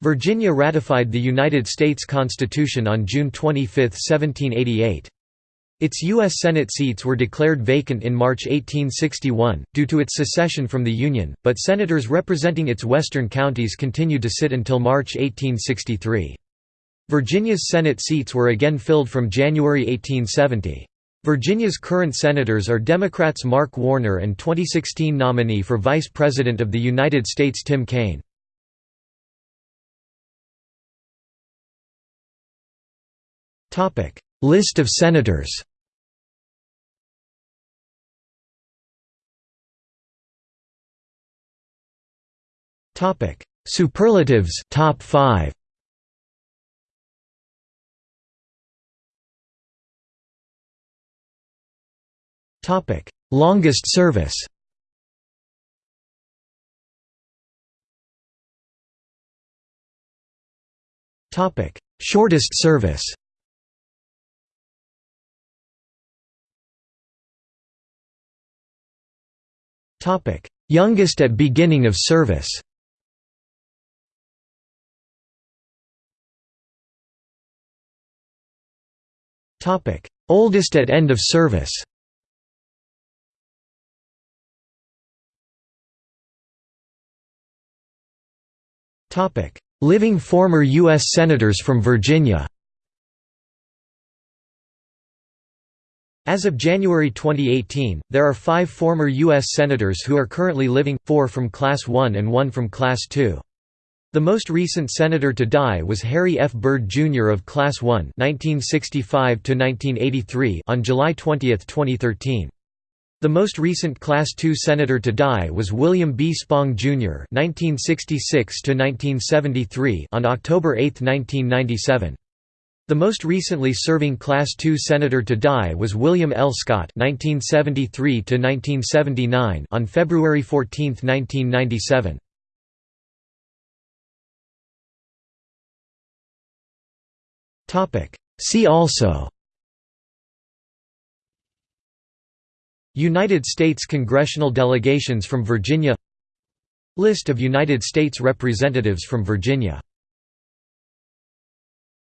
Virginia ratified the United States Constitution on June 25, 1788. Its U.S. Senate seats were declared vacant in March 1861, due to its secession from the Union, but senators representing its western counties continued to sit until March 1863. Virginia's Senate seats were again filled from January 1870. Virginia's current senators are Democrats Mark Warner and 2016 nominee for Vice President of the United States Tim Kaine. List of senators Topic: Superlatives top 5. Topic: Longest service. Topic: Shortest service. Youngest at beginning of service. Oldest at end of service. Living former U.S. senators from Virginia. As of January 2018, there are five former U.S. senators who are currently living, four from Class 1 and one from Class 2. The most recent senator to die was Harry F. Byrd, Jr. of Class 1 1965 on July 20, 2013. The most recent Class II senator to die was William B. Spong, Jr. (1966–1973) on October 8, 1997. The most recently serving Class II senator to die was William L. Scott (1973–1979) on February 14, 1997. Topic. See also United States congressional delegations from Virginia List of United States representatives from Virginia